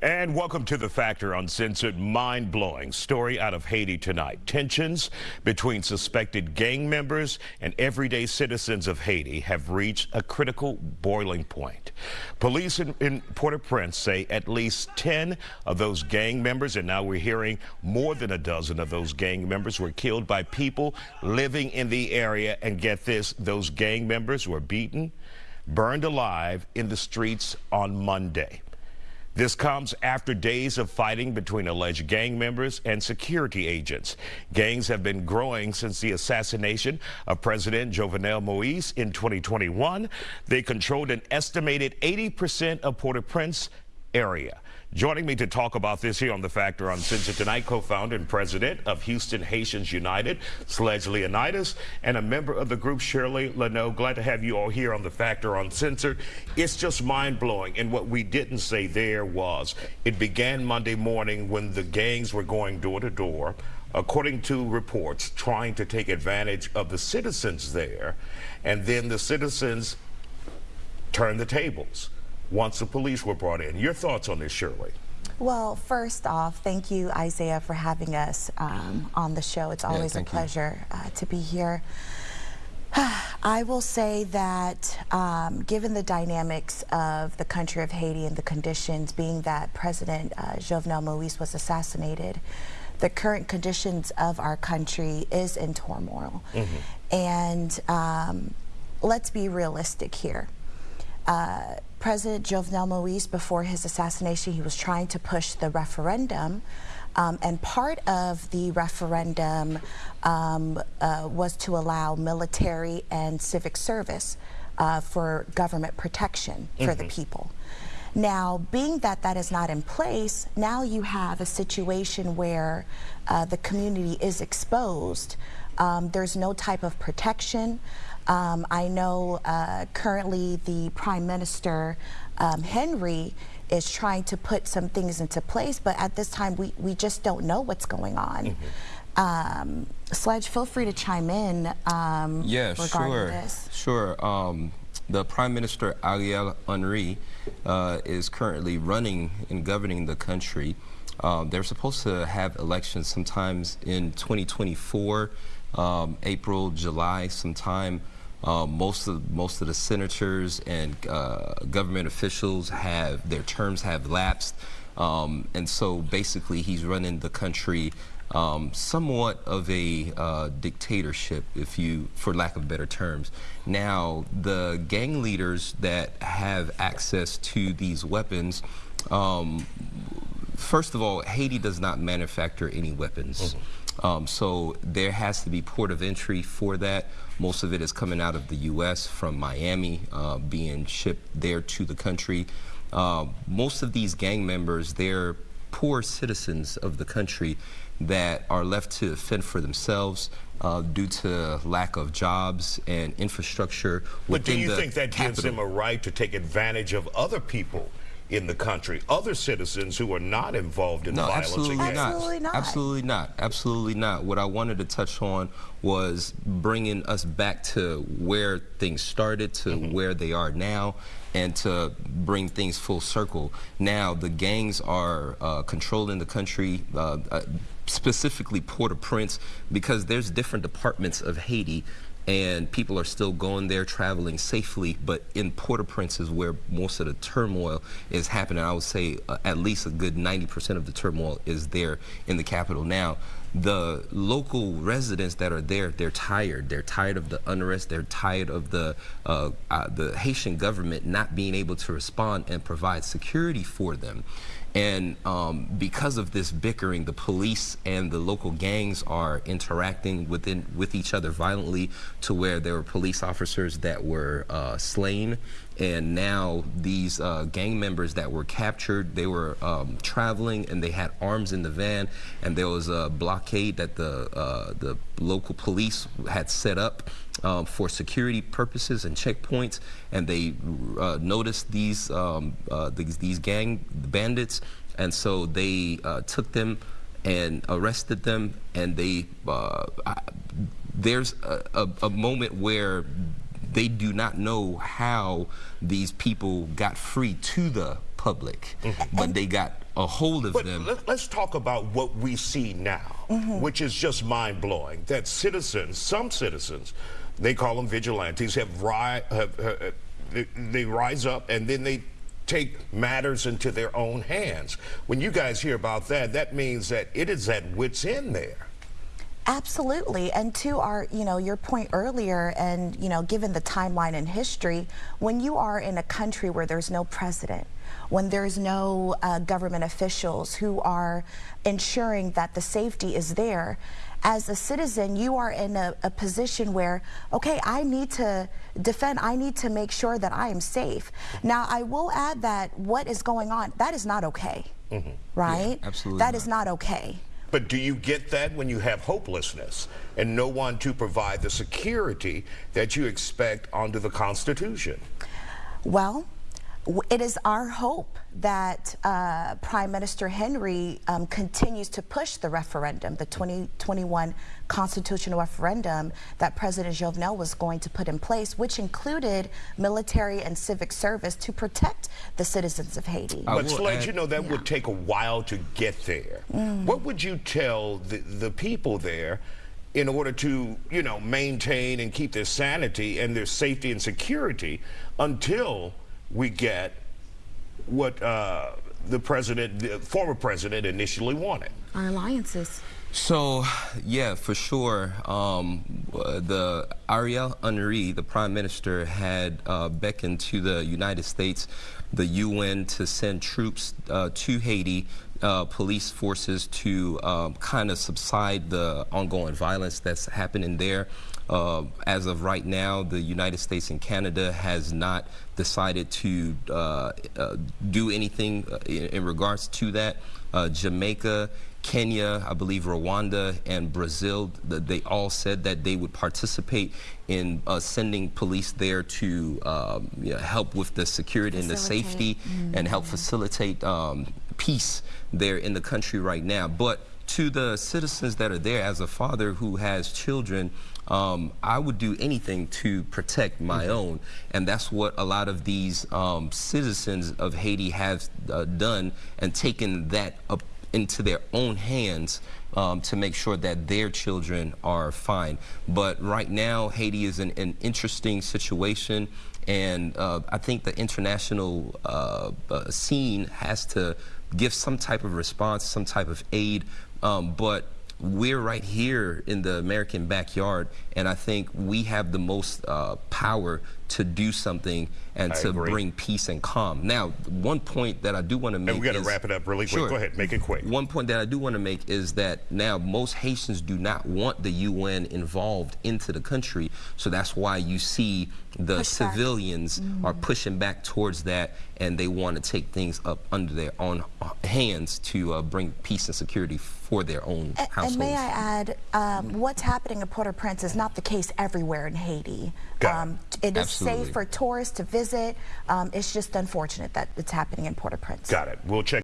And welcome to The Factor Uncensored. Mind-blowing story out of Haiti tonight. Tensions between suspected gang members and everyday citizens of Haiti have reached a critical boiling point. Police in, in Port-au-Prince say at least 10 of those gang members, and now we're hearing more than a dozen of those gang members were killed by people living in the area. And get this, those gang members were beaten, burned alive in the streets on Monday. This comes after days of fighting between alleged gang members and security agents. Gangs have been growing since the assassination of President Jovenel Moise in 2021. They controlled an estimated 80% of Port-au-Prince area. Joining me to talk about this here on The Factor on Uncensored tonight, co-founder and president of Houston Haitians United, Sledge Leonidas, and a member of the group, Shirley Leno. Glad to have you all here on The Factor on Uncensored. It's just mind-blowing, and what we didn't say there was it began Monday morning when the gangs were going door to door, according to reports, trying to take advantage of the citizens there, and then the citizens turned the tables once the police were brought in. Your thoughts on this, Shirley? Well, first off, thank you, Isaiah, for having us um, on the show. It's always yeah, a pleasure uh, to be here. I will say that um, given the dynamics of the country of Haiti and the conditions, being that President uh, Jovenel Moise was assassinated, the current conditions of our country is in turmoil. Mm -hmm. And um, let's be realistic here. Uh, President Jovenel Moise, before his assassination, he was trying to push the referendum. Um, and part of the referendum um, uh, was to allow military and civic service uh, for government protection for mm -hmm. the mm-hmm. people. Now, being that that is not in place, now you have a situation where uh, the community is exposed. Um, there's no type of protection. Um, I know uh, currently the Prime Minister, um, Henry, is trying to put some things into place, but at this time we, we just don't know what's going on. Mm -hmm. um, Sledge, feel free to chime in um, yeah, sure, this. Sure. Um, the Prime Minister Ariel Henry uh, is currently running and governing the country. Um, they're supposed to have elections sometimes in 2024, um, April, July, sometime. Uh, most of most of the senators and uh, government officials have their terms have lapsed, um, and so basically he's running the country um, somewhat of a uh, dictatorship, if you, for lack of better terms. Now, the gang leaders that have access to these weapons. Um, first of all, Haiti does not manufacture any weapons. Mm -hmm. Um, so there has to be port of entry for that. Most of it is coming out of the U.S. from Miami, uh, being shipped there to the country. Uh, most of these gang members, they're poor citizens of the country that are left to fend for themselves uh, due to lack of jobs and infrastructure. But do you think that capital. gives them a right to take advantage of other people in the country, other citizens who are not involved in no, violence absolutely against. Not. Absolutely not. Absolutely not. Absolutely not. What I wanted to touch on was bringing us back to where things started to mm -hmm. where they are now and to bring things full circle. Now, the gangs are uh, controlling the country, uh, uh, specifically Port-au-Prince, because there's different departments of Haiti and people are still going there traveling safely but in Port-au-Prince is where most of the turmoil is happening. I would say uh, at least a good 90% of the turmoil is there in the capital. Now the local residents that are there they're tired. They're tired of the unrest. They're tired of the uh, uh, the Haitian government not being able to respond and provide security for them and um, because of this bickering, the police and the local gangs are interacting within with each other violently to where there were police officers that were uh, slain. And now these uh, gang members that were captured, they were um, traveling and they had arms in the van. And there was a blockade that the, uh, the local police had set up um, for security purposes and checkpoints, and they uh, noticed these, um, uh, these these gang bandits, and so they uh, took them and arrested them, and they uh, there's a, a, a, moment where they do not know how these people got free to the public, mm-hmm. but they got a hold of but them. Let, us talk about what we see now, mm-hmm. which is just mind blowing. That citizens, some citizens, they call them vigilantes, have, ri- have, have they, they rise up and then they take matters into their own hands. When you guys hear about that, that means that it is at wit's end there. Absolutely. And to our, you know, your point earlier and, you know, given the timeline in history, when you are in a country where there's no precedent, when there's no uh, government officials who are ensuring that the safety is there, as a citizen, you are in a, a, position where, okay, I need to defend, I need to make sure that I am safe. Now, I will add that what is going on, that is not okay, mm -hmm. right? Yeah, absolutely. That not. is not okay. But do you get that when you have hopelessness and no one to provide the security that you expect under the Constitution? Well, it is our hope that uh, Prime Minister Henry um, continues to push the referendum, the 2021 constitutional referendum that President Jovenel was going to put in place, which included military and civic service to protect the citizens of Haiti. But Sledge, you know, that yeah. would take a while to get there. Mm. What would you tell the, the people there in order to, you know, maintain and keep their sanity and their safety and security until we get what uh, the president, the former president, initially wanted. Our alliances. So, yeah, for sure. Um, the Ariel Henry, the prime minister, had uh, beckoned to the United States, the UN, to send troops uh, to Haiti, uh, police forces to um, kind of subside the ongoing violence that's happening there. Uh, as of right now, the United States and Canada has not decided to uh, uh, do anything uh, in, in, regards to that. Uh, Jamaica, Kenya, I believe Rwanda, and Brazil, they all said that they would participate in uh, sending police there to um, you know, help with the security facilitate. and the safety mm -hmm. and help facilitate um, peace there in the country right now. But to the citizens that are there, as a father who has children, um, I would do anything to protect my mm -hmm. own. And that's what a lot of these um, citizens of Haiti have uh, done and taken that up into their own hands um, to make sure that their children are fine. But right now, Haiti is in an interesting situation. And uh, I think the international uh, uh scene has to give some type of response, some type of aid. Um, but we're right here in the American backyard, and I think we have the most uh, power to do something and I to agree. bring peace and calm. Now, one point that I do want to make. And we got to wrap it up really quick. Sure. Go ahead, make it quick. One point that I do want to make is that now most Haitians do not want the UN involved into the country, so that's why you see the Push civilians mm. are pushing back towards that, and they want to take things up under their own hands to uh, bring peace and security for their own and, households. And may I add, um, what's happening in Port-au-Prince is not the case everywhere in Haiti. Um, it is Absolutely. safe for tourists to visit. Um, it's just unfortunate that it's happening in Port-au-Prince. Got it. We'll check.